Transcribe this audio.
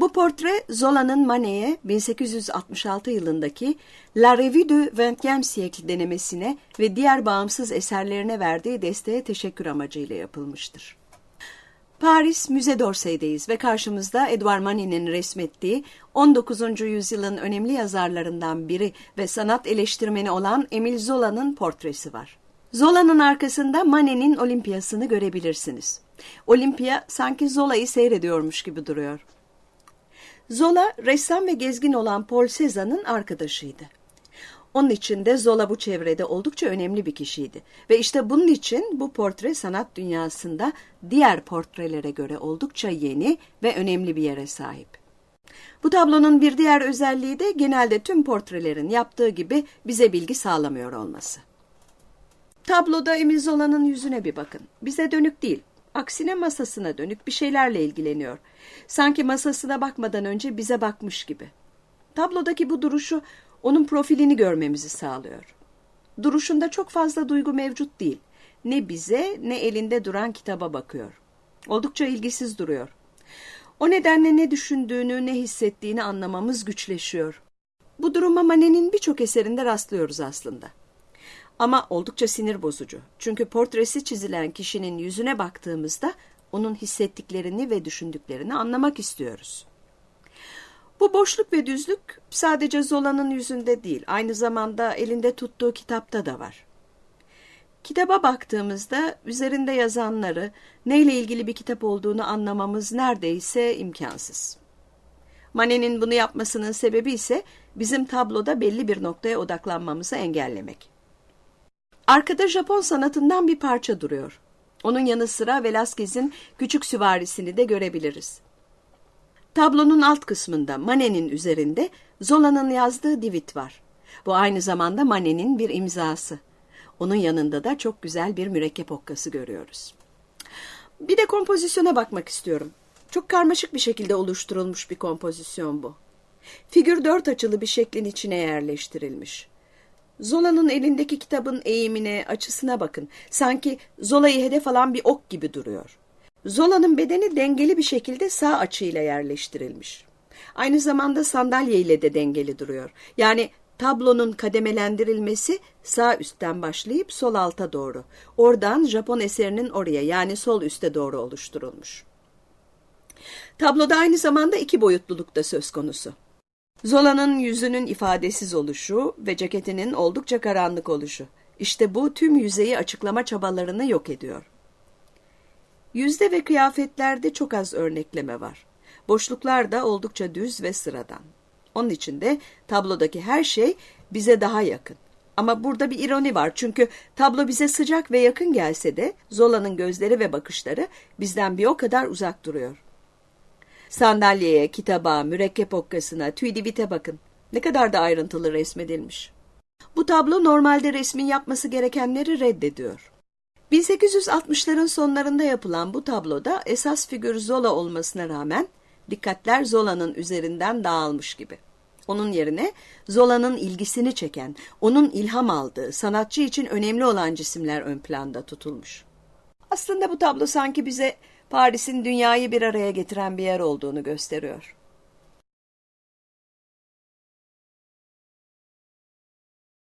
Bu portre Zola'nın Manet'e 1866 yılındaki La Revue du XXe siècle denemesine ve diğer bağımsız eserlerine verdiği desteğe teşekkür amacıyla yapılmıştır. Paris Müze d'Orsay'deyiz ve karşımızda Edouard Manet'in resmettiği 19. yüzyılın önemli yazarlarından biri ve sanat eleştirmeni olan Emile Zola'nın portresi var. Zola'nın arkasında Manet'in Olimpiyasını görebilirsiniz. Olimpia sanki Zola'yı seyrediyormuş gibi duruyor. Zola, ressam ve gezgin olan Paul Cézanne'ın arkadaşıydı. Onun için de Zola bu çevrede oldukça önemli bir kişiydi. Ve işte bunun için bu portre sanat dünyasında diğer portrelere göre oldukça yeni ve önemli bir yere sahip. Bu tablonun bir diğer özelliği de genelde tüm portrelerin yaptığı gibi bize bilgi sağlamıyor olması. Tabloda Emil Zola'nın yüzüne bir bakın. Bize dönük değil, aksine masasına dönük bir şeylerle ilgileniyor. Sanki masasına bakmadan önce bize bakmış gibi. Tablodaki bu duruşu onun profilini görmemizi sağlıyor. Duruşunda çok fazla duygu mevcut değil. Ne bize ne elinde duran kitaba bakıyor. Oldukça ilgisiz duruyor. O nedenle ne düşündüğünü, ne hissettiğini anlamamız güçleşiyor. Bu duruma Manet'in birçok eserinde rastlıyoruz aslında. Ama oldukça sinir bozucu. Çünkü portresi çizilen kişinin yüzüne baktığımızda onun hissettiklerini ve düşündüklerini anlamak istiyoruz. Bu boşluk ve düzlük sadece Zola'nın yüzünde değil, aynı zamanda elinde tuttuğu kitapta da var. Kitaba baktığımızda üzerinde yazanları, neyle ilgili bir kitap olduğunu anlamamız neredeyse imkansız. Manet'in bunu yapmasının sebebi ise bizim tabloda belli bir noktaya odaklanmamızı engellemek. Arkada Japon sanatından bir parça duruyor. Onun yanı sıra Velázquez'in küçük süvarisini de görebiliriz. Tablonun alt kısmında Manet'in üzerinde Zola'nın yazdığı divit var. Bu aynı zamanda Manet'in bir imzası. Onun yanında da çok güzel bir mürekkep okkası görüyoruz. Bir de kompozisyona bakmak istiyorum. Çok karmaşık bir şekilde oluşturulmuş bir kompozisyon bu. Figür dört açılı bir şeklin içine yerleştirilmiş. Zola'nın elindeki kitabın eğimine, açısına bakın. Sanki Zola'yı hedef alan bir ok gibi duruyor. Zola'nın bedeni dengeli bir şekilde sağ açıyla yerleştirilmiş. Aynı zamanda sandalye ile de dengeli duruyor. Yani tablonun kademelendirilmesi sağ üstten başlayıp sol alta doğru. Oradan Japon eserinin oraya yani sol üste doğru oluşturulmuş. Tabloda aynı zamanda iki boyutluluk da söz konusu. Zola'nın yüzünün ifadesiz oluşu ve ceketinin oldukça karanlık oluşu. İşte bu tüm yüzeyi açıklama çabalarını yok ediyor. Yüzde ve kıyafetlerde çok az örnekleme var. Boşluklar da oldukça düz ve sıradan. Onun için de tablodaki her şey bize daha yakın. Ama burada bir ironi var çünkü tablo bize sıcak ve yakın gelse de Zola'nın gözleri ve bakışları bizden bir o kadar uzak duruyor. Sandalyeye, kitaba, mürekkep okkasına, tüydivite bakın. Ne kadar da ayrıntılı resmedilmiş. Bu tablo normalde resmin yapması gerekenleri reddediyor. 1860'ların sonlarında yapılan bu tabloda esas figür Zola olmasına rağmen dikkatler Zola'nın üzerinden dağılmış gibi. Onun yerine Zola'nın ilgisini çeken, onun ilham aldığı, sanatçı için önemli olan cisimler ön planda tutulmuş. Aslında bu tablo sanki bize Paris'in dünyayı bir araya getiren bir yer olduğunu gösteriyor.